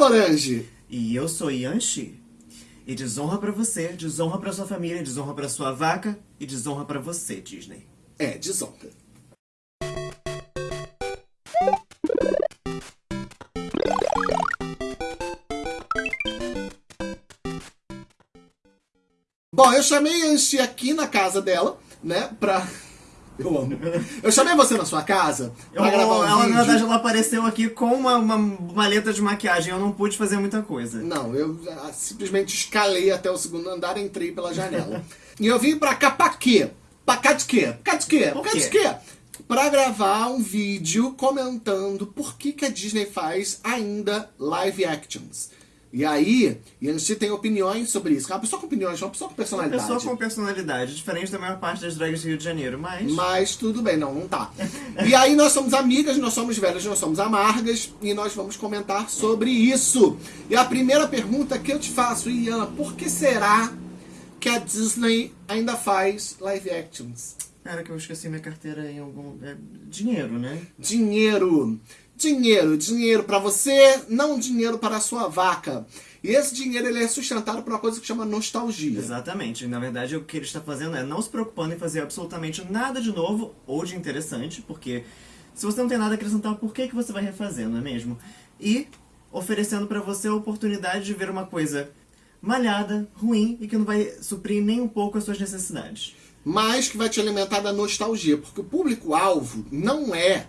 Lorange. E eu sou Yanxi. E desonra pra você, desonra pra sua família, desonra pra sua vaca e desonra pra você, Disney. É, desonra. Bom, eu chamei a Yanxi aqui na casa dela, né, pra... Eu amo. Eu chamei você na sua casa pra Eu- gravar um ela, vídeo. na verdade, ela apareceu aqui com uma, uma maleta de maquiagem. Eu não pude fazer muita coisa. Não, eu ah, simplesmente escalei até o segundo andar e entrei pela janela. e eu vim pra cá pra quê? Pra cá de quê? Pra cá de quê? Cá de quê? Pra gravar um vídeo comentando por que, que a Disney faz ainda live actions. E aí, Yanxi tem opiniões sobre isso. É uma pessoa com opiniões, uma pessoa com Uma personalidade. pessoa com personalidade, diferente da maior parte das drags do Rio de Janeiro, mas... Mas tudo bem, não, não tá. E aí nós somos amigas, nós somos velhas, nós somos amargas e nós vamos comentar sobre isso. E a primeira pergunta que eu te faço, Ian, por que será que a Disney ainda faz live actions? Cara, que eu esqueci minha carteira em algum... é, dinheiro, né? Dinheiro. Dinheiro, dinheiro para você, não dinheiro para a sua vaca. E esse dinheiro ele é sustentado por uma coisa que chama nostalgia. Exatamente. Na verdade, o que ele está fazendo é não se preocupando em fazer absolutamente nada de novo ou de interessante, porque se você não tem nada a acrescentar, por que, que você vai refazer, não é mesmo? E oferecendo pra você a oportunidade de ver uma coisa malhada, ruim e que não vai suprir nem um pouco as suas necessidades. mas que vai te alimentar da nostalgia, porque o público-alvo não é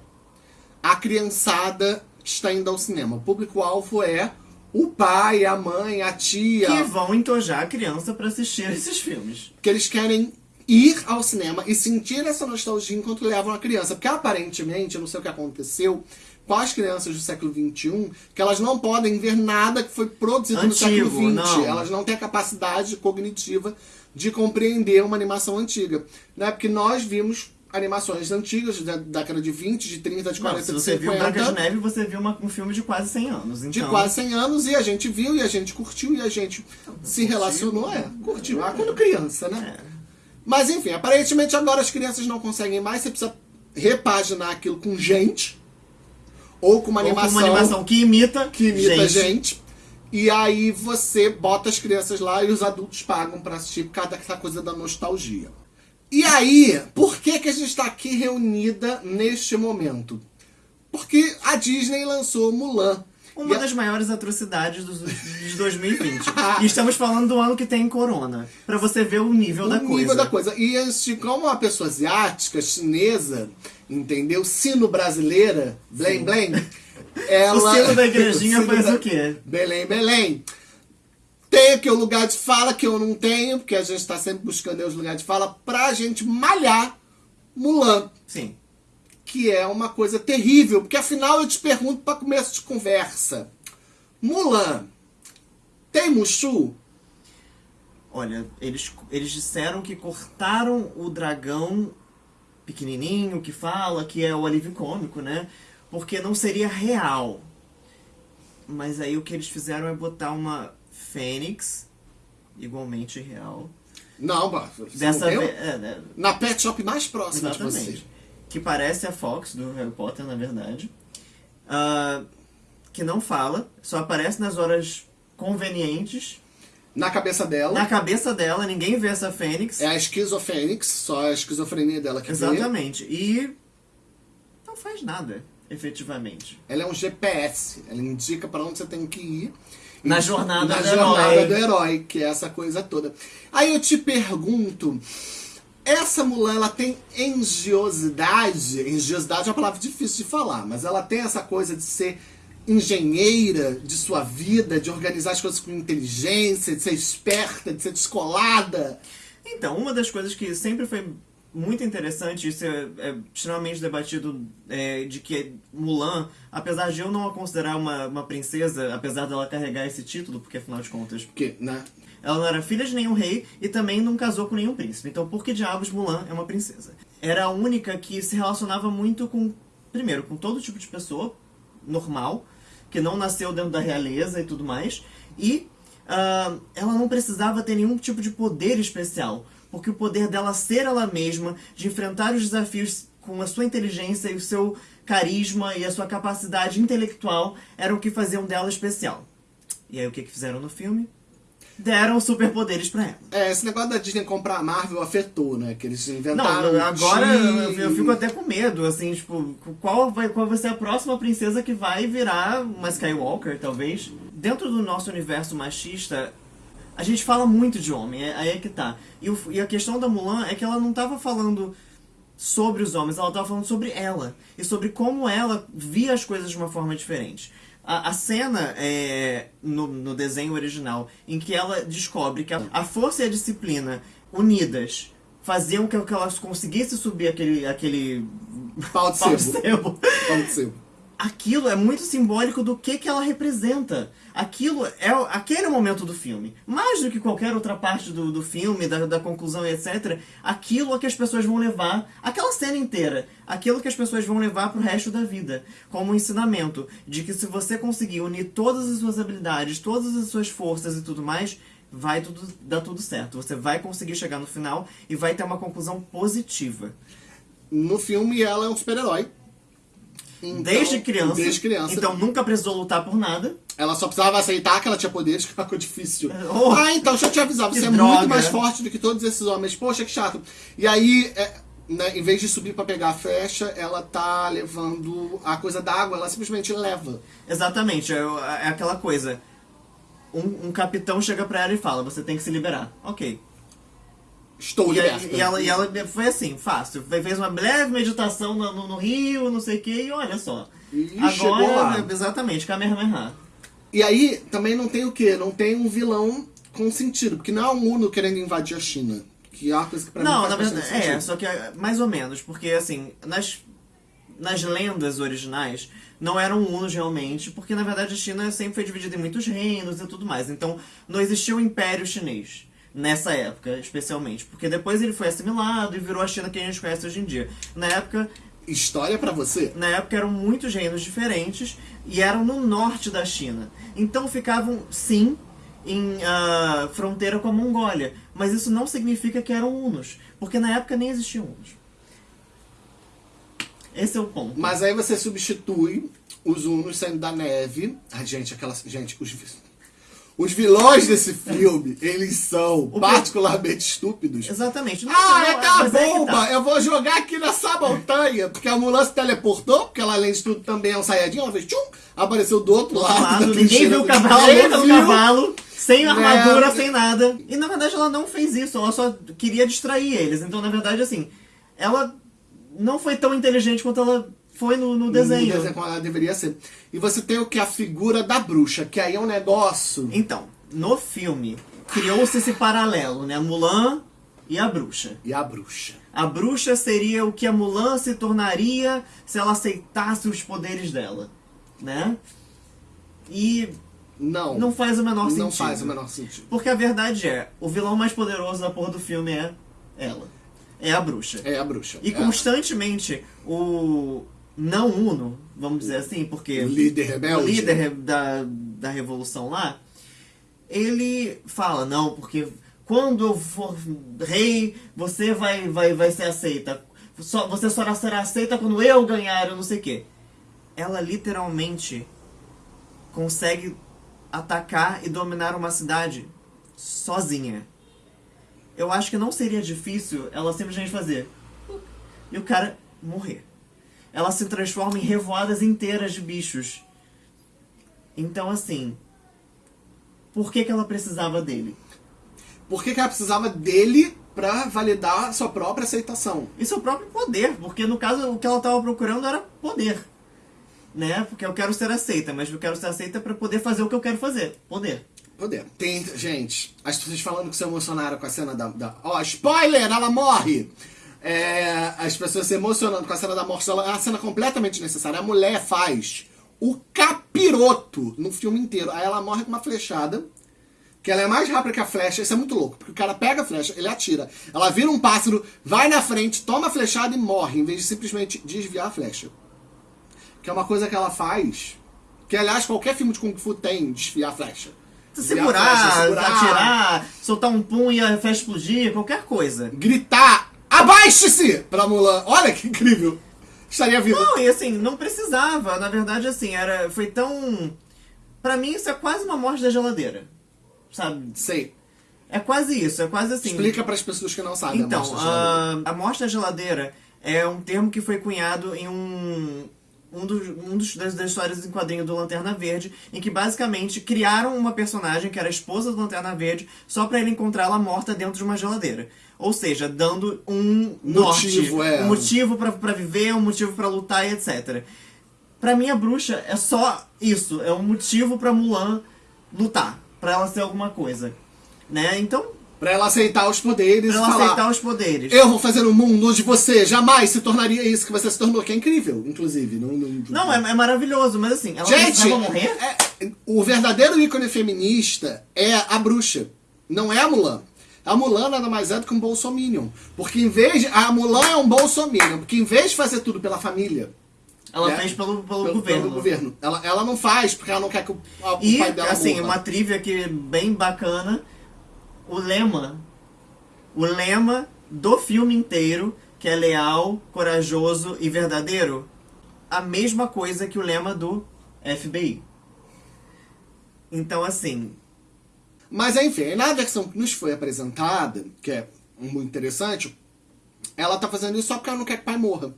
a criançada que está indo ao cinema. O público-alvo é o pai, a mãe, a tia, Que vão entojar a criança pra assistir esses filmes. que eles querem ir ao cinema e sentir essa nostalgia enquanto levam a criança. Porque aparentemente, eu não sei o que aconteceu com as crianças do século XXI, que elas não podem ver nada que foi produzido no Antigo, século XX. não. Elas não têm a capacidade cognitiva de compreender uma animação antiga. Né? Porque nós vimos animações antigas da década de 20, de 30, de 40, Não, se de você viu 50 Branca de Neve, você viu uma- um filme de quase 100 anos. Então, de quase 100 anos e a gente viu e a gente curtiu e a gente se relacionou. É, curtiu. Ah, quando criança, né? É. Mas enfim, aparentemente agora as crianças não conseguem mais, você precisa repaginar aquilo com gente ou com uma Ou com animação, uma animação que imita, que imita gente. gente. E aí você bota as crianças lá e os adultos pagam pra assistir por causa dessa coisa da nostalgia. E aí, por que, que a gente está aqui reunida neste momento? Porque a Disney lançou Mulan. Uma E a- das maiores atrocidades dos- de 2020. e estamos falando do ano que tem corona. Pra você ver o nível da o coisa. nível da coisa. E este, como uma pessoa asiática, chinesa, entendeu? Sino brasileira, blém blém. Ela... O sino da igrejinha O faz da- o quê? Belém, Belém. Tem aqui o lugar de fala que eu não tenho, porque a gente tá sempre buscando os lugares de fala pra gente malhar Mulan. Sim. Que é uma coisa terrível, porque afinal eu te pergunto pra começo de conversa. Mulan, tem Mushu? Olha, eles, eles disseram que cortaram o dragão pequenininho que fala, que é o alívio cômico, né? Porque não seria real. Mas aí o que eles fizeram é botar uma fênix, igualmente real. Não, você Dessa não vez. É, né? Na pet shop mais próxima de você. Exatamente. Que parece a Fox do Harry Potter, na verdade. Ah, que não fala, só aparece nas horas convenientes. Na cabeça dela. Na cabeça dela, ninguém vê essa fênix. É a esquizofênix, só a esquizofrenia dela que vê. Exatamente. E não faz nada, efetivamente. Ela é um GPS, ela indica pra onde você tem que ir. Na jornada na do jornada herói. do herói, que é essa coisa toda. Aí eu te pergunto, essa Mulan, ela tem engenhosidade? Engenhosidade é uma palavra difícil de falar, mas ela tem essa coisa de ser engenheira de sua vida, de organizar as coisas com inteligência, de ser esperta, de ser descolada. Então, uma das coisas que sempre foi muito interessante, isso é, é extremamente debatido, é, de que Mulan, apesar de eu não a considerar uma, uma princesa, apesar dela carregar esse título, porque afinal de contas, Porque, né? ela não era filha de nenhum rei e também não casou com nenhum príncipe. Então, por que diabos Mulan é uma princesa? Era a única que se relacionava muito com, primeiro, com todo tipo de pessoa normal, que não nasceu dentro da realeza e tudo mais, e ah, ela não precisava ter nenhum tipo de poder especial, porque o poder dela ser ela mesma, de enfrentar os desafios com a sua inteligência e o seu carisma e a sua capacidade intelectual, era o que faziam dela especial. E aí o que, que fizeram no filme? Deram superpoderes pra ela. É, esse negócio da Disney comprar a Marvel afetou, né? Que eles Não, inventaram. agora eu, Chi- eu fico até com medo, assim, tipo, qual vai, qual vai ser a próxima princesa que vai virar uma Skywalker, talvez? Dentro do nosso universo machista, a gente fala muito de homem, é- aí é que tá. E, o- e a questão da Mulan é que ela não tava falando sobre os homens, ela tava falando sobre ela. E sobre como ela via as coisas de uma forma diferente. A, a cena é, no, no desenho original em que ela descobre que a, a força e a disciplina unidas faziam com que ela conseguisse subir aquele, aquele Pau de pau de sebo. Pau de sebo. Aquilo é muito simbólico do que, que ela representa. Aquilo é aquele momento do filme. Mais do que qualquer outra parte do, do filme, da, da conclusão e etc. Aquilo é que as pessoas vão levar, aquela cena inteira, aquilo que as pessoas vão levar pro resto da vida. Como um ensinamento de que se você conseguir unir todas as suas habilidades, todas as suas forças e tudo mais, vai tudo, dar tudo certo. Você vai conseguir chegar no final e vai ter uma conclusão positiva. No filme, ela é um super-herói. Então- Desde criança. Desde criança. Então nunca precisou lutar por nada. Ela só precisava aceitar que ela tinha poderes, que é coisa difícil. Oh, ah, então, deixa eu te avisar, você é droga. muito mais forte do que todos esses homens. Poxa, que chato. E aí, é, né, em vez de subir pra pegar a flecha, ela tá levando a coisa da água, ela simplesmente leva. Exatamente, é, é aquela coisa. Um, um capitão chega pra ela e fala, você tem que se liberar. Ok. Estou E, aí- liberta. e ela, e ela foi assim, fácil. Fe- Fez uma breve meditação no, no- no rio, não sei o que, e olha só. E Agora, chegou lá. exatamente, Kamehameha. E aí, também não tem o quê? Não tem um vilão com sentido. Porque não é um Uno querendo invadir a China. Que é uma coisa que pra Não, mim na faz verdade, bastante é, sentido. só que é mais ou menos, porque assim, nas, nas lendas originais, não eram unos realmente, porque na verdade a China sempre foi dividida em muitos reinos e tudo mais. Então, não existia o Império Chinês. Nessa época, especialmente. Porque depois ele foi assimilado e virou a China que a gente conhece hoje em dia. Na época, História pra você? na época eram muitos reinos diferentes e eram no norte da China. Então ficavam, sim, em ah, fronteira com a Mongólia. Mas isso não significa que eram hunos, porque na época nem existiam hunos. Esse é o ponto. Mas aí você substitui os Unos saindo da neve. Ai, gente, aquelas. Gente, os, os vilões desse filme, eles são que- particularmente estúpidos. Exatamente. Não, Ah, não, é aquela mas é que bomba! tá. Eu vou jogar aqui nessa montanha. Porque a Mulan se teleportou, porque ela, além de tudo, também é um saiyajin. Ela fez tchum, apareceu do outro Do lado. lado, ninguém viu o cavalo, luta viu. cavalo, sem armadura, É. sem nada. E na verdade ela não fez isso, ela só queria distrair eles. Então, na verdade, assim, ela não foi tão inteligente quanto ela foi no, no desenho. No desenho como ela deveria ser. E você tem o que? A figura da bruxa, que aí é um negócio. Então, no filme, criou-se esse paralelo, né? Mulan e a bruxa. E a bruxa. A bruxa seria o que a Mulan se tornaria se ela aceitasse os poderes dela, né? E Não. não faz o menor sentido. Não faz o menor sentido. Porque a verdade é, o vilão mais poderoso da porra do filme é ela. É a bruxa. É a bruxa. E É constantemente o não Uno, vamos dizer assim, porque O líder rebelde. o líder da, da revolução lá, ele fala, não, porque quando eu for rei, você vai, vai, vai ser aceita. Só, você só será aceita quando eu ganhar, eu não sei o quê. Ela literalmente consegue atacar e dominar uma cidade sozinha. Eu acho que não seria difícil ela simplesmente fazer e o cara morrer. Ela se transforma em revoadas inteiras de bichos. Então, assim, por que, que ela precisava dele? Por que, que ela precisava dele pra validar sua própria aceitação? É o próprio poder, porque no caso o que ela estava procurando era poder. Né? Porque eu quero ser aceita, mas eu quero ser aceita para poder fazer o que eu quero fazer. Poder. Poder. Tem, gente, as pessoas falando que se emocionaram com a cena da. da ó, spoiler! Ela morre! É, as pessoas se emocionando com a cena da morte dela. É uma cena completamente necessária. A mulher faz o capiroto no filme inteiro. Aí ela morre com uma flechada. Que ela é mais rápida que a flecha. Isso é muito louco. Porque o cara pega a flecha, ele atira. Ela vira um pássaro, vai na frente, toma a flechada e morre. Em vez de simplesmente desviar a flecha. Que é uma coisa que ela faz. Que, aliás, qualquer filme de Kung Fu tem desviar a flecha. Segurar, flecha, segurar, atirar, soltar um pum e a flecha explodir, qualquer coisa. Gritar, abaixe-se! Pra Mulan. Olha que incrível. Estaria viva. Não, e assim, não precisava. Na verdade, assim, era, foi tão Pra mim, isso é quase uma morte da geladeira. Sabe? Sei. É quase isso, é quase assim. Explica para as pessoas que não sabem. Então, a morte da geladeira. a, a morte da geladeira é um termo que foi cunhado em um. Um, dos, um dos, das, das histórias em quadrinho do Lanterna Verde, em que basicamente criaram uma personagem que era a esposa do Lanterna Verde só pra ele encontrá-la morta dentro de uma geladeira. Ou seja, dando um Motivo, norte, é. um motivo pra, pra viver, um motivo pra lutar e etc. Pra mim, a bruxa é só isso, é um motivo pra Mulan lutar, pra ela ser alguma coisa. Né? Então, Pra ela aceitar os poderes pra ela falar. aceitar os poderes. Eu vou fazer um mundo onde você jamais se tornaria isso que você se tornou, que é incrível, inclusive. Não, não, Não, é, é maravilhoso, mas assim, ela Gente, morrer? é- o verdadeiro ícone feminista é a bruxa, não é a Mulan. A Mulan nada mais é do que um bolsominion. Porque em vez de. A Mulan é um bolsominion, porque em vez de fazer tudo pela família. Ela né, fez pelo, pelo, pelo, governo. pelo governo, Ela, ela não faz porque ela não quer que o, o E, pai dela assim, morra. uma trivia aqui bem bacana. O lema. O lema do filme inteiro, que é leal, corajoso e verdadeiro, a mesma coisa que o lema do FBI. Então, assim, Mas enfim, na versão que nos foi apresentada, que é muito interessante, ela tá fazendo isso só porque ela não quer que o pai morra.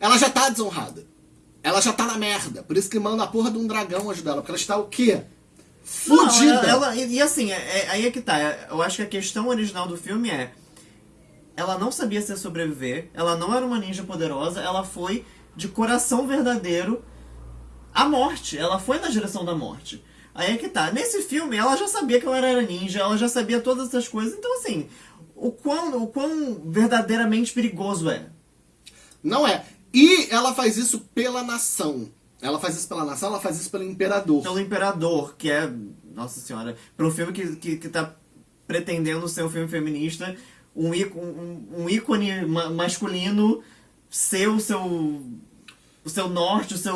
Ela já tá desonrada. Ela já tá na merda. Por isso que manda a porra de um dragão ajudar ela. Porque ela está o quê? Não, Fudida. ela- ela- e, e assim, é- é- aí é que tá. Eu acho que a questão original do filme é. Ela não sabia se sobreviver, ela não era uma ninja poderosa, ela foi de coração verdadeiro à morte. Ela foi na direção da morte. Aí é que tá. Nesse filme, ela já sabia que ela era ninja, ela já sabia todas essas coisas. Então, assim, o quão, o quão verdadeiramente perigoso é. Não é. E ela faz isso pela nação. Ela faz isso pela nação, ela faz isso pelo imperador. Pelo Imperador, que é. Nossa senhora. Pra um filme que, que, que tá pretendendo ser um filme feminista, um, um, um ícone ma- masculino ser o seu. O seu norte, o seu.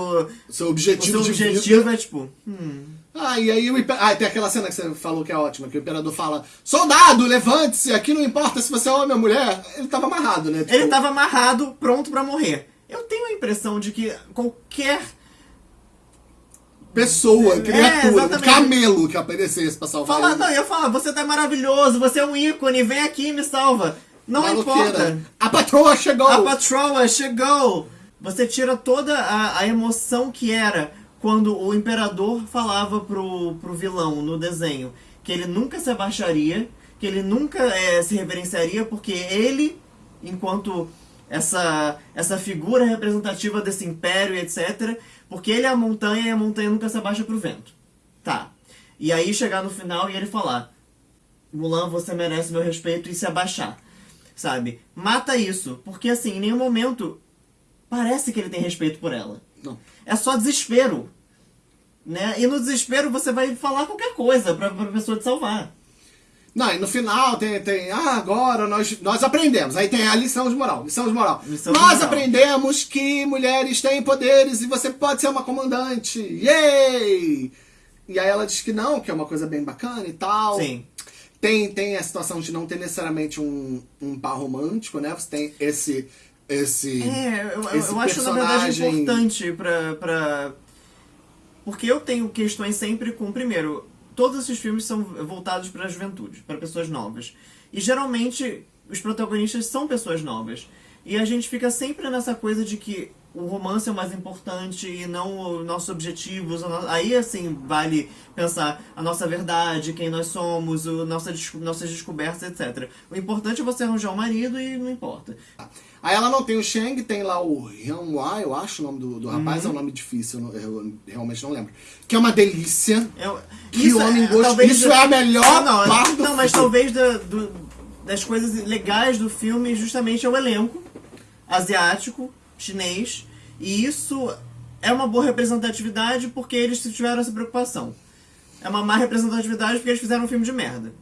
O seu O objetivo seu de objetivo é tipo. Hum, Ah, e aí o imper... Ah, tem aquela cena que você falou que é ótima, que o imperador fala: Soldado, levante-se, aqui não importa se você é homem ou mulher. Ele tava amarrado, né? Ele Tipo, tava amarrado, pronto pra morrer. Eu tenho a impressão de que qualquer. Pessoa, criatura, um exatamente. camelo que aparecesse pra salvar Fala, ele. não, eu ia falar, você tá maravilhoso, você é um ícone, vem aqui e me salva. Não Maluqueira. importa. A patroa chegou! A patroa chegou! Você tira toda a, a emoção que era quando o imperador falava pro, pro vilão no desenho que ele nunca se abaixaria, que ele nunca eh, se reverenciaria, porque ele, enquanto essa, essa figura representativa desse império etc., porque ele é a montanha e a montanha nunca se abaixa pro vento. Tá. E aí chegar no final e ele falar: Mulan, você merece meu respeito e se abaixar. Sabe? Mata isso. Porque assim, em nenhum momento parece que ele tem respeito por ela. Não. É só desespero. Né? E no desespero você vai falar qualquer coisa pra, pra pessoa te salvar. Não, e no final tem, tem ah, agora nós, nós aprendemos. Aí tem a lição de moral. Lição de moral. Lição de nós moral. aprendemos que mulheres têm poderes e você pode ser uma comandante. Yay! E aí ela diz que não, que é uma coisa bem bacana e tal. Sim. Tem, tem a situação de não ter necessariamente um, um par romântico, né? Você tem esse. esse É, eu, esse eu acho na verdade personagem- importante pra, pra. Porque eu tenho questões sempre com. Primeiro, todos esses filmes são voltados pra juventude, pra pessoas novas. E geralmente os protagonistas são pessoas novas. E a gente fica sempre nessa coisa de que o romance é o mais importante e não os nossos objetivos. Aí, assim, vale pensar a nossa verdade, quem nós somos, o nossa, nossas descobertas, etc. O importante é você arranjar um marido e não importa. Aí ela não tem o Shang, tem lá o Hyun Wai, eu acho o nome do, do rapaz, é um nome difícil, eu, eu realmente não lembro. Que é uma delícia. Eu, Que homem gostoso. talvez Isso é a melhor Ah, não, parte do Não, mas filme. talvez da- do- das coisas legais do filme justamente é o elenco asiático, chinês, e isso é uma boa representatividade porque eles tiveram essa preocupação. É uma má representatividade porque eles fizeram um filme de merda.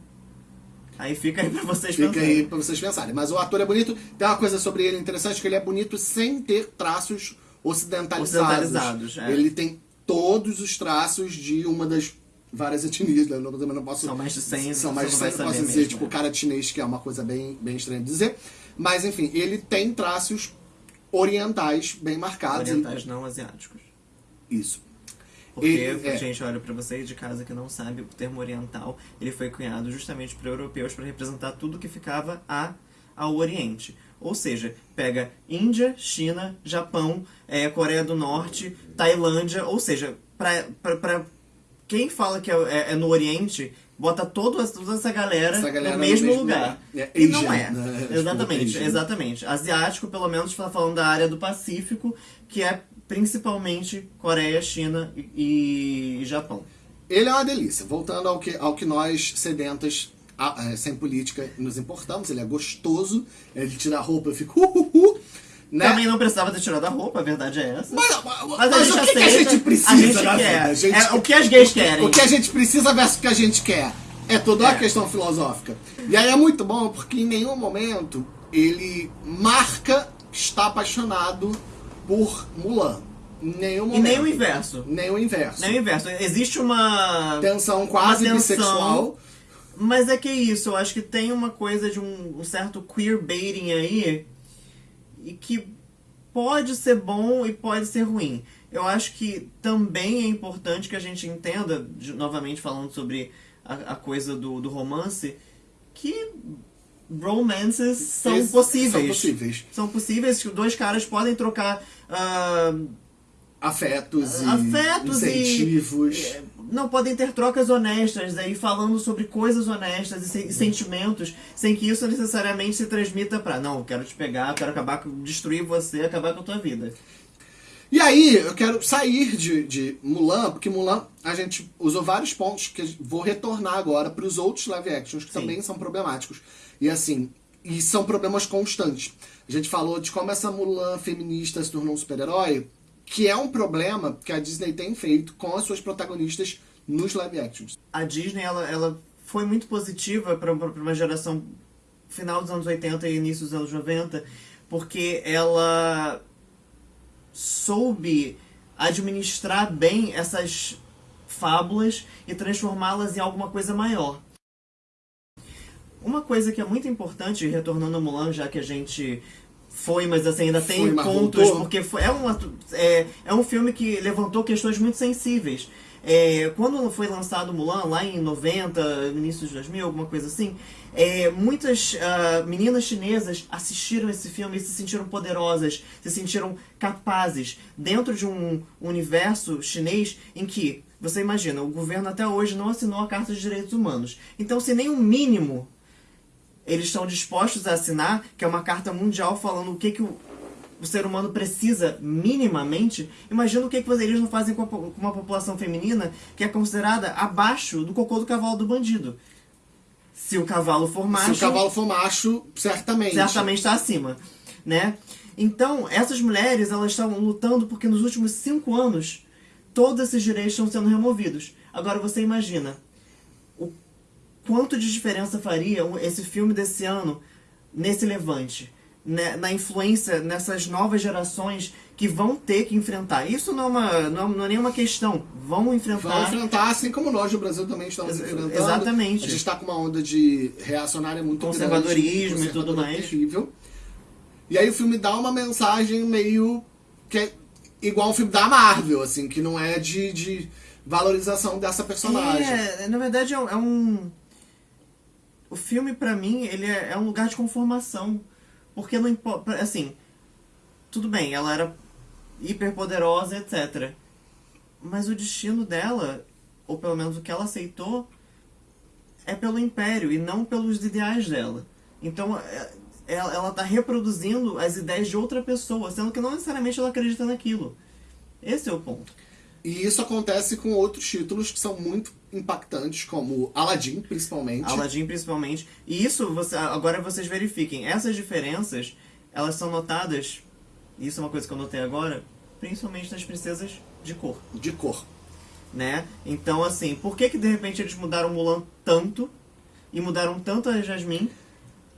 Aí fica aí pra vocês Fica pensarem. aí pra vocês pensarem. Mas o ator é bonito. Tem uma coisa sobre ele interessante, que ele é bonito sem ter traços ocidentalizados. Ocidentalizados, é. Ele tem todos os traços de uma das várias etnias. né? Eu não, não posso... São mais de 100, São mais de você não 100, vai não posso dizer, mesmo, tipo, é. cara chinês, que é uma coisa bem, bem estranha de dizer. Mas, enfim, ele tem traços orientais bem marcados. Orientais não asiáticos. Isso. Porque, Ele- é. gente, olha, pra vocês de casa que não sabe, o termo oriental, ele foi cunhado justamente para europeus para representar tudo que ficava a, ao Oriente. Ou seja, pega Índia, China, Japão, é, Coreia do Norte, Tailândia, ou seja, pra quem fala que é, é- é no Oriente, bota toda, toda essa galera, Essa galera no no mesmo mesmo lugar. lugar. É e não é. né? Tipo, Exatamente, Asian. exatamente. Asiático, pelo menos, está falando da área do Pacífico, que é principalmente Coreia, China e, e Japão. Ele é uma delícia. Voltando ao que, ao que nós, sedentas, a- é, sem política, nos importamos. Ele é gostoso. Ele tira a roupa e fica... Uh, uh, uh, né? Também não precisava ter tirado a roupa, a verdade é essa. Mas, mas- Mas mas o que, que a aceita, gente precisa a gente na quer. vida? Gente- É o que as gays querem. O que a gente precisa versus o que a gente quer. É toda uma É. questão filosófica. E aí é muito bom porque em nenhum momento ele marca que está apaixonado por Mulan. Nenhum E momento. nem o inverso. Nem o inverso. Nem o inverso. Existe uma. Tensão quase Uma tensão. bissexual. Mas é que é isso, eu acho que tem uma coisa de um, um certo queerbaiting aí e que pode ser bom e pode ser ruim. Eu acho que também é importante que a gente entenda, de- novamente falando sobre a, a coisa do, do romance, que romances são Esses possíveis. São possíveis. São possíveis, que dois caras podem trocar ah, Afetos e afetos incentivos. e é, não podem ter trocas honestas aí falando sobre coisas honestas e, se- e sentimentos sem que isso necessariamente se transmita pra não eu quero te pegar quero acabar com destruir você acabar com a tua vida E aí, eu quero sair de, de Mulan, porque Mulan a gente usou vários pontos que vou retornar agora para os outros live actions que Sim. também são problemáticos. E assim, e são problemas constantes. A gente falou de como essa Mulan feminista se tornou um super-herói, que é um problema que a Disney tem feito com as suas protagonistas nos live actions. a Disney ela, ela foi muito positiva para uma geração final dos anos 80 e início dos anos 90 porque ela soube administrar bem essas fábulas e transformá-las em alguma coisa maior. Uma coisa que é muito importante, retornando a Mulan, já que a gente foi, mas assim, ainda tem Foi, mas pontos, voltou. porque foi, é, uma, é, é um filme que levantou questões muito sensíveis. É, quando foi lançado Mulan, lá em 90, início de 2000, alguma coisa assim, é, muitas ah, meninas chinesas assistiram esse filme e se sentiram poderosas, se sentiram capazes, dentro de um universo chinês em que, você imagina, o governo até hoje não assinou a Carta de Direitos Humanos. Então, se nem o mínimo eles estão dispostos a assinar, que é uma carta mundial falando o que, que o, o ser humano precisa minimamente, imagina o que, que eles não fazem com, a com uma população feminina que é considerada abaixo do cocô do cavalo do bandido. Se o cavalo for macho, Se o cavalo for macho, certamente. certamente está acima, né? Então, essas mulheres, elas estão lutando porque nos últimos cinco anos, todos esses direitos estão sendo removidos. Agora, você imagina quanto de diferença faria esse filme desse ano nesse levante, né, na influência nessas novas gerações que vão ter que enfrentar. Isso não é, uma, não não é nenhuma questão. Vão enfrentar. Vão enfrentar, assim como nós no Brasil também estamos enfrentando. exatamente. A gente está com uma onda de reacionária muito Conservadorismo grande, e tudo mais. terrível. E aí o filme dá uma mensagem meio que é igual um filme da Marvel, assim, que não é de, de valorização dessa personagem. É, na verdade é um- é um. O filme, pra mim, ele é, é um lugar de conformação. Porque não importa. Assim, tudo bem, ela era hiperpoderosa, etc. Mas o destino dela, ou pelo menos o que ela aceitou, é pelo império e não pelos ideais dela. Então, é- ela, ela tá reproduzindo as ideias de outra pessoa, sendo que não necessariamente ela acredita naquilo. Esse é o ponto. E isso acontece com outros títulos que são muito impactantes, como Aladdin, principalmente. Aladdin principalmente. E isso, você, agora vocês verifiquem, essas diferenças, elas são notadas, isso é uma coisa que eu notei agora, principalmente nas princesas de cor, De cor. né? Então, assim, por que que de repente eles mudaram Mulan tanto, e mudaram tanto a Jasmine?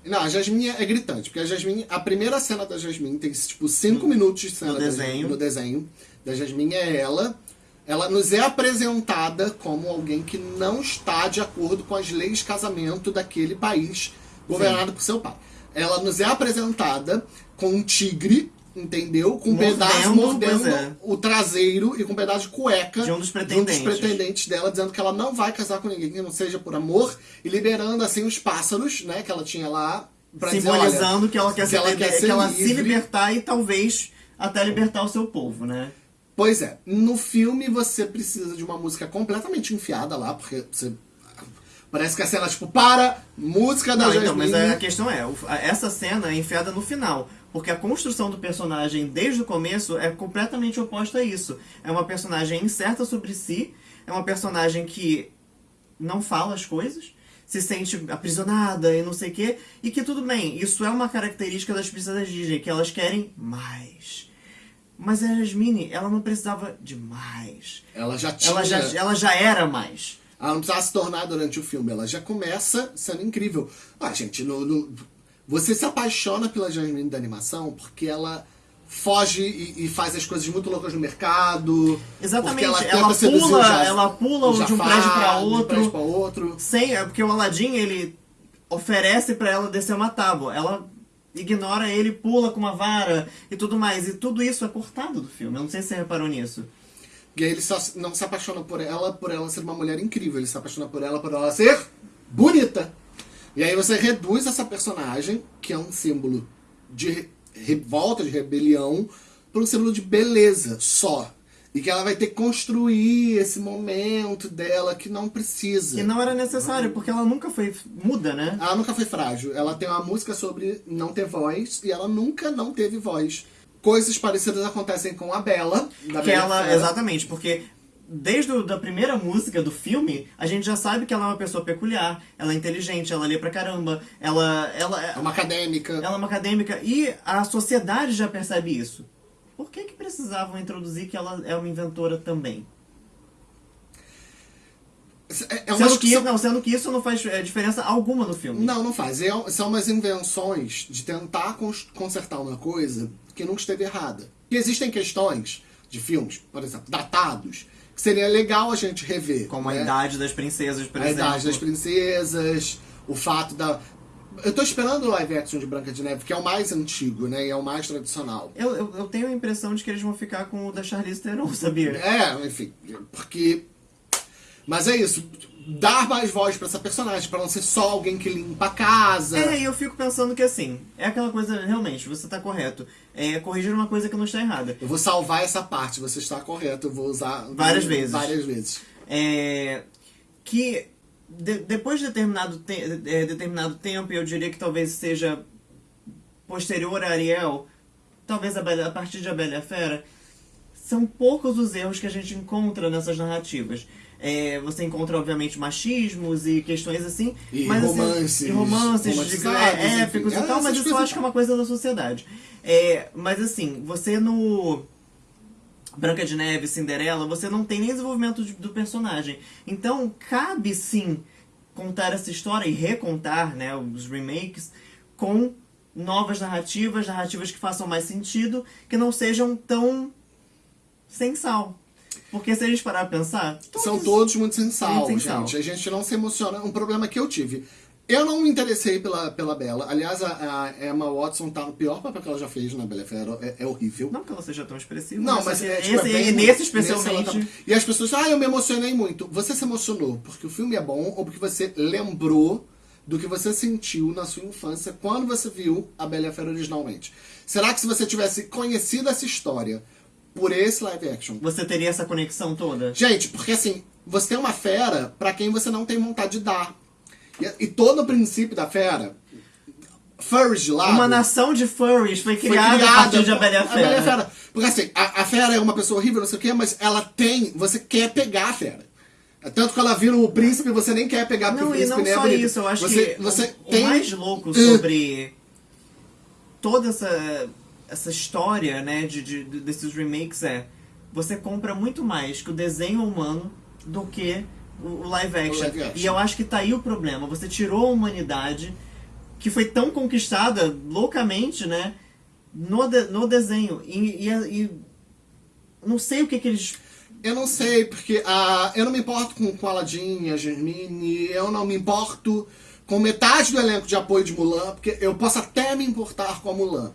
Não, a Jasmine é gritante, porque a Jasmine, a primeira cena da Jasmine tem tipo 5 minutos de cena no da- desenho. no desenho da Jasmine é ela. Ela nos é apresentada como alguém que não está de acordo com as leis de casamento daquele país governado por seu pai. Ela nos é apresentada com um tigre entendeu? Com um Mordendo, pedaço mordendo é. o traseiro e com um pedaço de cueca De um dos de um dos pretendentes. pretendentes dela, dizendo que ela não vai casar com ninguém que não seja por amor, e liberando assim os pássaros, né, que ela tinha lá, pra dizer, Simbolizando olha, que ela quer, que ser, ela quer ser que ela se livre. libertar e talvez até libertar o seu povo, né? Pois é, no filme você precisa de uma música completamente enfiada lá, porque você. Parece que a cena, tipo, para, música da Não, então, mas a questão é, essa cena é enfiada no final. Porque a construção do personagem desde o começo é completamente oposta a isso. É uma personagem incerta sobre si, é uma personagem que não fala as coisas, se sente aprisionada e não sei o quê, e que tudo bem, isso é uma característica das princesas Disney, que elas querem mais. Mas a Jasmine, ela não precisava de mais. Ela já tinha. Ela já, ela já era mais. Ela não precisava se tornar durante o filme, ela já começa sendo incrível. Ah, gente, no, no- você se apaixona pela Jasmine da animação porque ela foge e, e faz as coisas muito loucas no mercado. Exatamente, ela seduzir pula- o Jaf- ela pula o de um Jafar, prédio pra de um outro. prédio pra outro. Sem, é porque o Aladdin, ele oferece pra ela descer uma tábua. Ela ignora ele, pula com uma vara e tudo mais. E tudo isso é cortado do filme. Eu não sei se você reparou nisso. E aí ele só não se apaixona por ela por ela ser uma mulher incrível, ele se apaixona por ela por ela ser bonita. E aí você reduz essa personagem, que é um símbolo de re- revolta, de rebelião, para um símbolo de beleza só. E que ela vai ter que construir esse momento dela que não precisa. E não era necessário, porque ela nunca foi muda, né? Ela nunca foi frágil. Ela tem uma música sobre não ter voz e ela nunca não teve voz. Coisas parecidas acontecem com a Bela. Da Que Bela ela, Fera. exatamente, porque desde a primeira música do filme, a gente já sabe que ela é uma pessoa peculiar, ela é inteligente, ela lê pra caramba, ela, ela, É uma acadêmica. ela é uma acadêmica e a sociedade já percebe isso. Por que que precisavam introduzir que ela é uma inventora também? É, é Sendo que, não, sendo que isso não faz é, diferença alguma no filme. Não, não faz. É- são umas invenções de tentar cons- consertar uma coisa que nunca esteve errada. E existem questões de filmes, por exemplo, datados, que seria legal a gente rever. Como a né? idade das princesas, por a exemplo. idade das princesas, o fato da. Eu tô esperando o live action de Branca de Neve, que é o mais antigo, né? E é o mais tradicional. Eu, eu, eu tenho a impressão de que eles vão ficar com o da Charlize Theron, sabia? É, enfim, porque. Mas é isso. Dar mais voz pra essa personagem, pra não ser só alguém que limpa a casa. É, e eu fico pensando que assim, é aquela coisa, realmente, você tá correto. É corrigir uma coisa que não está errada. Eu vou salvar essa parte, você está correto, eu vou usar Várias vezes. Várias vezes. É, que de- depois de determinado, te- é, determinado tempo, eu diria que talvez seja posterior a Ariel, talvez a, Bela- a partir de A Bela Fera, são poucos os erros que a gente encontra nessas narrativas. É, você encontra, obviamente, machismos e questões assim. E mas, assim, romances e romances de, é, enfim. épicos É, e tal, mas isso eu acho que é uma coisa da sociedade. É, mas assim, você no. Branca de Neve, Cinderela, você não tem nem desenvolvimento de- do personagem. Então, cabe sim contar essa história e recontar né, os remakes com novas narrativas, narrativas que façam mais sentido, que não sejam tão sem sal. Porque se a gente parar pra pensar. São todos muito sem sal, Muito sem sal. gente. A gente não se emociona. Um problema que eu tive. Eu não me interessei pela, pela Bela. Aliás, a, a Emma Watson tá no pior papel que ela já fez na Bela Fera. É, é horrível. Não que ela seja tão expressiva, Não, mas só é, tipo, esse, é bem- nesse ela especialmente. tá- E as pessoas, ah, eu me emocionei muito. Você se emocionou porque o filme é bom ou porque você lembrou do que você sentiu na sua infância quando você viu a Bela Fera originalmente? Será que se você tivesse conhecido essa história por esse live action, Você teria essa conexão toda? Gente, porque assim, você tem uma fera pra quem você não tem vontade de dar. E, e todo o princípio da fera, furries de lado... Uma nação de furries foi foi criada, a partir de A Bela e a Fera. Fera. Porque assim, a, a fera é uma pessoa horrível, não sei o quê, mas ela tem... Você quer pegar a fera. Tanto que ela vira o príncipe, você nem quer pegar porque Não, o e príncipe não nem é só bonito. isso, eu acho você, que você o, tem... o mais louco sobre toda essa, essa história, né, de- de- desses remakes é você compra muito mais que o desenho humano do que o, live action. live action. E eu acho que tá aí o problema. Você tirou a humanidade que foi tão conquistada loucamente, né, no, de- no desenho. E, e- e não sei o que que eles Eu não sei, porque ah, eu não me importo com, com a Aladdin, a Germine, eu não me importo com metade do elenco de apoio de Mulan, porque eu posso até me importar com a Mulan.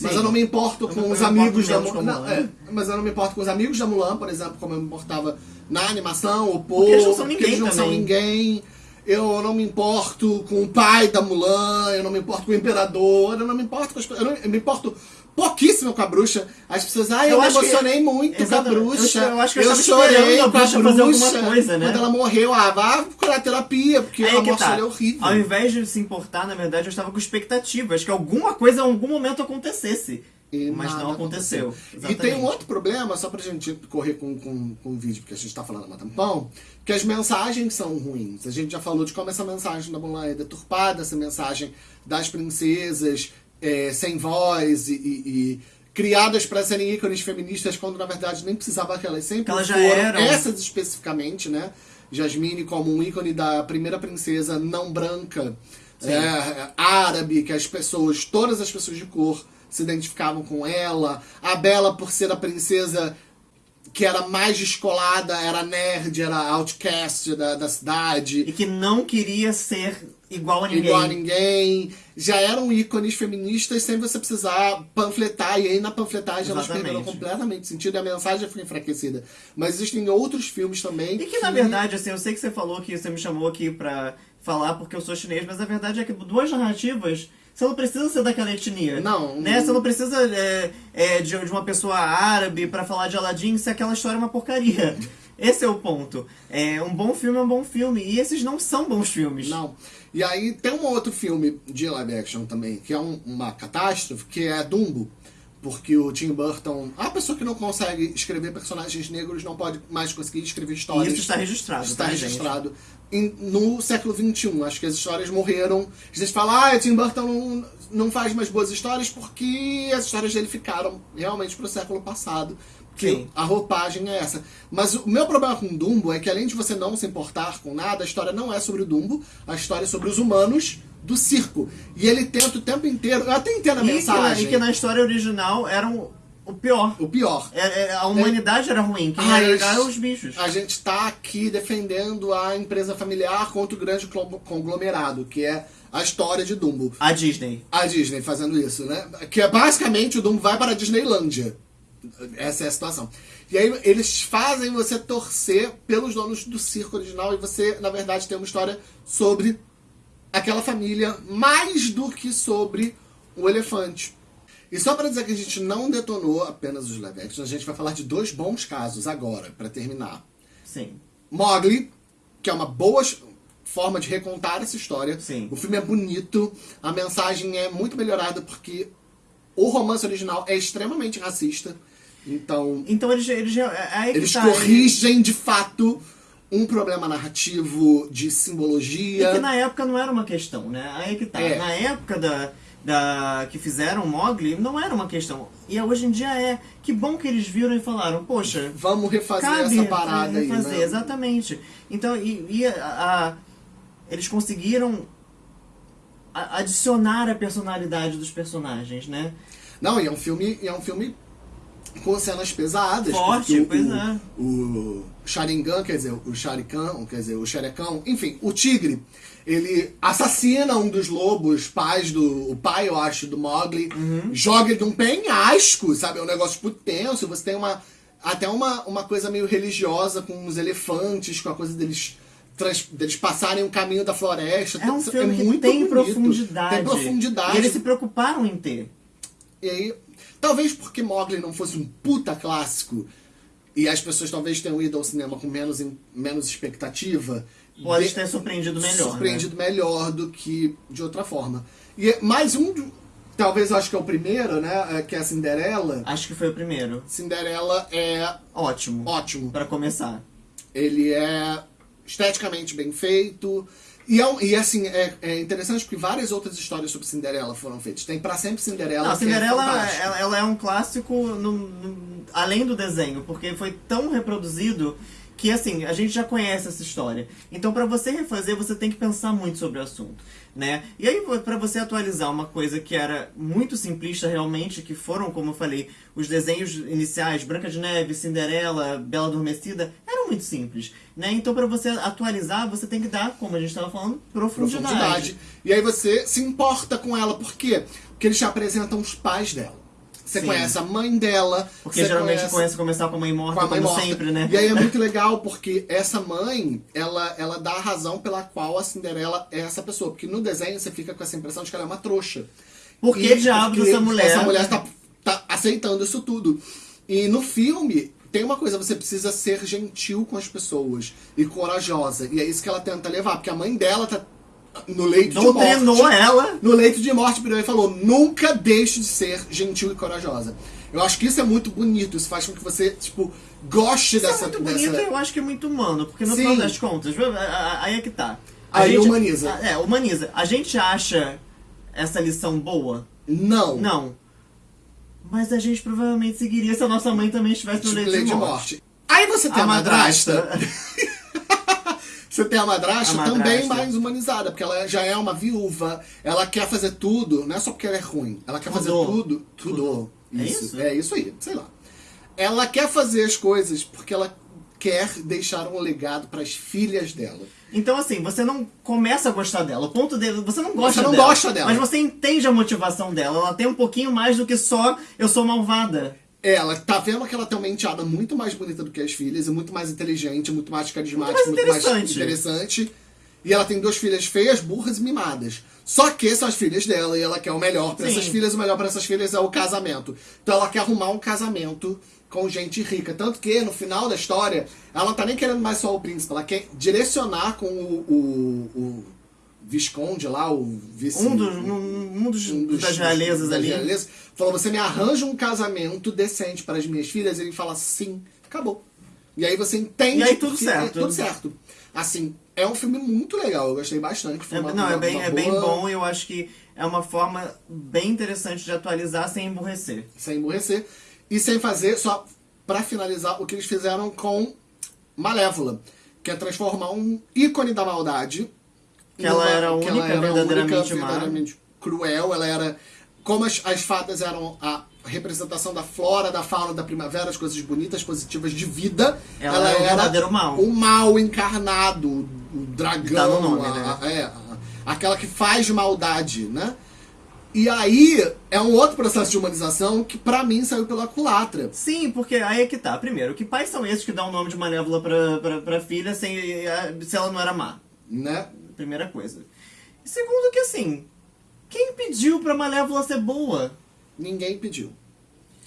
Mas eu não me importo com os amigos da Mulan. Não, é, mas eu não me importo com os amigos da Mulan, por exemplo, como eu me importava na animação, o povo. Porque eles não são ninguém eles não são ninguém. Eu não me importo com o pai da Mulan, eu não me importo com o imperador, eu não me importo com as pessoas. Eu, não- eu me importo pouquíssimo com a bruxa. As pessoas, ai, eu, Eu me acho que- emocionei muito com a bruxa. Eu- eu acho que eu estava chorei com a bruxa fazer alguma coisa, né? Quando ela morreu, ah, vá procurar terapia, porque a que morte tá. é horrível. Ao invés de se importar, na verdade, eu estava com expectativas que alguma coisa em algum momento acontecesse. E mas não aconteceu. E tem um outro problema, só pra gente correr com, com, com o vídeo, porque a gente tá falando há tampão, que as mensagens são ruins. A gente já falou de como essa mensagem da Mulan é deturpada, essa mensagem das princesas é, sem voz e, e- e criadas pra serem ícones feministas, quando na verdade nem precisava que elas sempre elas já foram. eram. Essas especificamente, né? Jasmine como um ícone da primeira princesa não branca, é, árabe, que as pessoas, todas as pessoas de cor se identificavam com ela. A Bela, por ser a princesa que era mais descolada, era nerd, era outcast da, da cidade, E que não queria ser igual a ninguém. igual a ninguém. Já eram ícones feministas sem você precisar panfletar. E aí na panfletagem elas Exatamente. perderam completamente sentido e a mensagem foi enfraquecida. Mas existem outros filmes também. E que, na verdade, assim, eu sei que você falou que você me chamou aqui pra falar porque eu sou chinês, mas a verdade é que duas narrativas, você não precisa ser daquela etnia. Não. Né? Você não precisa é, é, de, de uma pessoa árabe pra falar de Aladdin se aquela história é uma porcaria. Esse é o ponto. É, um bom filme é um bom filme. E esses não são bons filmes. Não. E aí tem um outro filme de live action também, que é um- uma catástrofe, que é Dumbo. Porque o Tim Burton, a pessoa que não consegue escrever personagens negros não pode mais conseguir escrever E histórias. isso está registrado. Está tá, registrado em- no século XXI. Acho que as histórias morreram. A gente fala, ah, o Tim Burton não, não faz mais boas histórias porque as histórias dele ficaram realmente pro século passado. Porque Sim. a roupagem é essa. Mas o meu problema com Dumbo é que além de você não se importar com nada, a história não é sobre o Dumbo, a história é sobre os humanos do circo. E ele tenta o tempo inteiro. Eu até entendo a E que, mensagem. e que na história original eram o pior. O pior. É- é- a humanidade era ruim, quem era legal eram os bichos. A gente tá aqui defendendo a empresa familiar contra o grande conglomerado, que é a história de Dumbo. A Disney. A Disney fazendo isso, né? Que é basicamente o Dumbo vai para a Disneylândia. Essa é a situação. E aí eles fazem você torcer pelos donos do circo original e você, na verdade, tem uma história sobre aquela família mais do que sobre o elefante. E só para dizer que a gente não detonou apenas os live action, a gente vai falar de dois bons casos agora, para terminar. Sim. Mowgli, que é uma boa forma de recontar essa história. Sim. O filme é bonito, a mensagem é muito melhorada porque o romance original é extremamente racista. Então, Então eles, eles é que eles tá, corrigem de fato um problema narrativo de simbologia. E que na época não era uma questão, né? Aí que tá. É. Na época da, da que fizeram o Mogli, não era uma questão. E hoje em dia é. Que bom que eles viram e falaram, poxa, Vamos refazer cabe essa parada aí. refazer, né? exatamente. Então, e, e a, a- eles conseguiram adicionar a personalidade dos personagens, né? Não, e é um filme, e é um filme com cenas pesadas. Forte, pois o, é. O Sharingan, quer dizer, o Sharikan, quer dizer, o Xerecão, enfim, o tigre, ele assassina um dos lobos, pais do. O pai, eu acho, do Mowgli, Uhum. joga ele de um penhasco, sabe? É um negócio tipo tenso. Você tem uma. Até uma, uma coisa meio religiosa com os elefantes, com a coisa deles. trans- deles passarem o caminho da floresta. É um Tem- filme que muito tem bonito. profundidade. Tem profundidade. E eles se preocuparam em ter. E aí, talvez porque Mowgli não fosse um puta clássico e as pessoas talvez tenham ido ao cinema com menos, menos expectativa, Pode de- ter surpreendido melhor. né? surpreendido melhor do que de outra forma. E é mais um, talvez eu acho que é o primeiro, né, é, que é a Cinderela. Né? Acho que foi o primeiro. Cinderela é Ótimo. ótimo. Pra começar. Ele é esteticamente bem feito. E, é e assim, é, é interessante porque várias outras histórias sobre Cinderela foram feitas. Tem Pra Sempre Cinderela. Não, é Cinderela fantástico. ela, ela é um clássico no- no- além do desenho, porque foi tão reproduzido que assim, a gente já conhece essa história. Então pra você refazer, você tem que pensar muito sobre o assunto, né? E aí pra você atualizar uma coisa que era muito simplista realmente, que foram, como eu falei, os desenhos iniciais, Branca de Neve, Cinderela, Bela Adormecida, eram muito simples, né? Então pra você atualizar, você tem que dar, como a gente estava falando, profundidade. profundidade. E aí você se importa com ela, por quê? Porque eles te apresentam os pais dela. Você Sim. conhece a mãe dela. Porque geralmente conhece a começar com a mãe morta, com a mãe como morta. sempre, né? E aí é muito legal porque essa mãe, ela, ela dá a razão pela qual a Cinderela é essa pessoa. Porque no desenho você fica com essa impressão de que ela é uma trouxa. Por que diabos essa mulher... Essa mulher tá, tá aceitando isso tudo. E no filme, tem uma coisa, você precisa ser gentil com as pessoas e corajosa. E é isso que ela tenta levar, porque a mãe dela tá no leito de Doutrinou morte. ela. No leito de morte, e falou: nunca deixe de ser gentil e corajosa. Eu acho que isso é muito bonito, isso faz com que você, tipo, goste Isso dessa. é muito dessa... bonito e eu acho que é muito humano, porque no Sim. final das contas, aí é que tá. A Aí humaniza. É, humaniza. A gente acha essa lição boa? Não. Não. Mas a gente provavelmente seguiria se a nossa mãe também estivesse no Tipo, leito leito de de morte. morte. Aí você tem a, A madrasta. madrasta. Você tem a madrasta, A também madrasta. mais humanizada, porque ela já é uma viúva, ela quer fazer tudo, não é só porque ela é ruim, ela quer fazer Tudo. tudo. Tudo. É Isso. isso? É isso aí, sei lá. Ela quer fazer as coisas porque ela quer deixar um legado para as filhas dela. Então, assim, você não começa a gostar dela. O ponto dele, você não gosta Você não dela. gosta dela. Mas você entende a motivação dela. Ela tem um pouquinho mais do que só eu sou malvada. Ela tá vendo que ela tem uma enteada muito mais bonita do que as filhas, e muito mais inteligente, muito mais carismática, Muito muito mais mais interessante. E ela tem duas filhas feias, burras e mimadas. Só que são as filhas dela e ela quer o melhor pra Sim. essas filhas. O melhor pra essas filhas é o casamento. Então ela quer arrumar um casamento com gente rica. Tanto que no final da história, ela não tá nem querendo mais só o príncipe, ela quer direcionar com o, o, o Visconde lá, o vice. Um dos, um, um dos, um dos- das realezas ali. realezas, falou: você me arranja um casamento decente para as minhas filhas? Ele fala sim, acabou. E aí você entende. E aí tudo porque certo. É tudo certo. Assim, é um filme muito legal, eu gostei bastante. Foi É, uma- não, é uma- bem, é bem boa- bom e eu acho que é uma forma bem interessante de atualizar sem emburrecer. Sem emborrecer. E sem fazer, só pra finalizar, o que eles fizeram com Malévola, que é transformar um ícone da maldade. Que ela era a que única verdadeiramente má. verdadeiramente cruel. Ela era. Como as, as fadas eram a representação da flora, da fauna, da primavera, as coisas bonitas, positivas de vida. Ela é o verdadeiro mal. O mal encarnado, o dragão, Tá no nome, a- né? a- é, a- aquela que faz maldade, né? E aí é um outro processo de humanização que pra mim saiu pela culatra. Sim, porque aí é que tá. Primeiro, que pais são esses que dão o nome de Malévola pra, pra, pra filha sem, se ela não era má? Né? Primeira coisa. E segundo que assim, quem pediu pra Malévola ser boa? Ninguém pediu.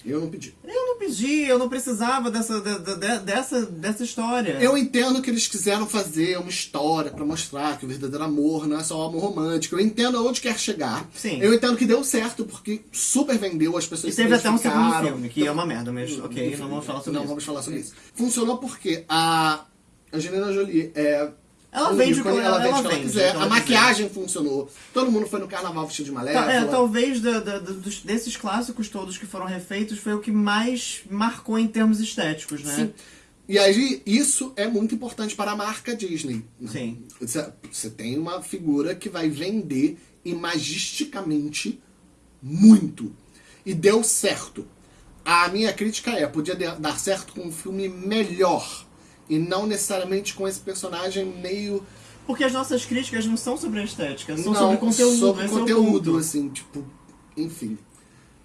Eu não pedi. Eu não pedi, eu não precisava dessa, de- de- dessa, dessa história. Eu entendo que eles quiseram fazer uma história pra mostrar que o verdadeiro amor não é só o amor romântico. Eu entendo aonde quer chegar. Sim. Eu entendo que deu certo porque super vendeu, as E pessoas teve se até um segundo filme, que é uma merda, mas ok, Enfim, não vamos falar sobre não isso. vamos falar sobre isso. Funcionou porque a Angelina Jolie é. Ela vende o que ícone, ela- vende ela ela quiser. ela a maquiagem funcionou. Todo mundo foi no carnaval vestido de malévola. Tá, é, talvez da- da- dos- desses clássicos todos que foram refeitos foi o que mais marcou em termos estéticos, né? Sim. E aí, isso é muito importante para a marca Disney. Sim. Você, tem uma figura que vai vender imagisticamente muito. E deu certo. A minha crítica é, podia dar certo com um filme melhor. E não necessariamente com esse personagem meio... Porque as nossas críticas não são sobre a estética, são não, sobre conteúdo. sobre é conteúdo, ponto. assim, tipo... Enfim.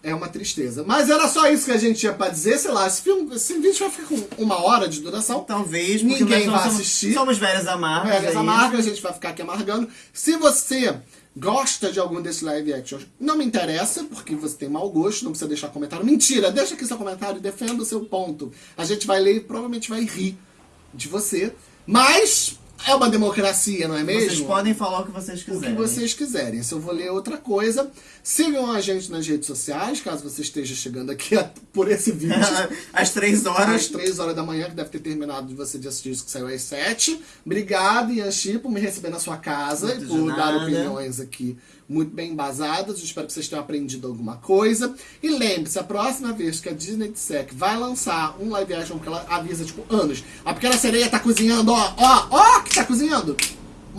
É uma tristeza. Mas era só isso que a gente tinha pra dizer. Sei lá, esse, filme, esse vídeo vai ficar com uma hora de duração. Talvez, Ninguém vai somos, assistir. Somos velhas amargas. Velhas aí. amargas, a gente vai ficar aqui amargando. Se você gosta de algum desses live action, não me interessa, porque você tem mau gosto, não precisa deixar comentário. Mentira, deixa aqui seu comentário defenda o seu ponto. A gente vai ler e provavelmente vai rir de você. Mas é uma democracia, não é mesmo? Vocês podem falar o que vocês o que quiserem. vocês quiserem. Se eu vou ler outra coisa, sigam a gente nas redes sociais, caso você esteja chegando aqui por esse vídeo. Às três Às horas. 3 horas da manhã, que deve ter terminado de você de assistir isso que saiu às 7. Obrigado, Yanchi, por me receber na sua casa Muito e por dar opiniões aqui muito bem embasadas. Eu espero que vocês tenham aprendido alguma coisa. E lembre-se, a próxima vez que a Disney disser que vai lançar um live action que ela avisa, tipo, anos. A pequena sereia tá cozinhando, ó, ó, ó, que tá cozinhando.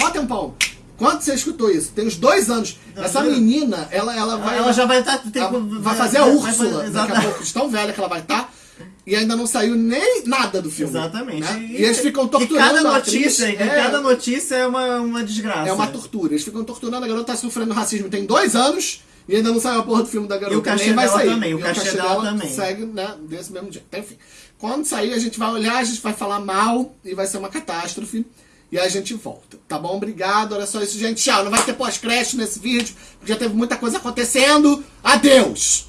Mó tempão. Quando você escutou isso? Tem uns dois anos. Essa menina, ela, ela vai. Ela já vai estar. ela vai fazer a Úrsula daqui a pouco, de tão velha que ela vai estar. E ainda não saiu nem nada do filme. Exatamente. né? E, eles ficam E torturando cada a atriz. notícia, e É, cada notícia é uma, uma desgraça. é uma tortura. Eles ficam torturando. A garota tá sofrendo racismo tem dois anos. E ainda não saiu a porra do filme da garota. E o cachê vai sair. também, o E cachê dela também. segue, né, desse mesmo jeito. Então, enfim. Quando sair, a gente vai olhar, a gente vai falar mal e vai ser uma catástrofe. E a gente volta, tá bom? Obrigado, olha só isso, gente. Tchau, não vai ter pós-crédito nesse vídeo, porque já teve muita coisa acontecendo. Adeus!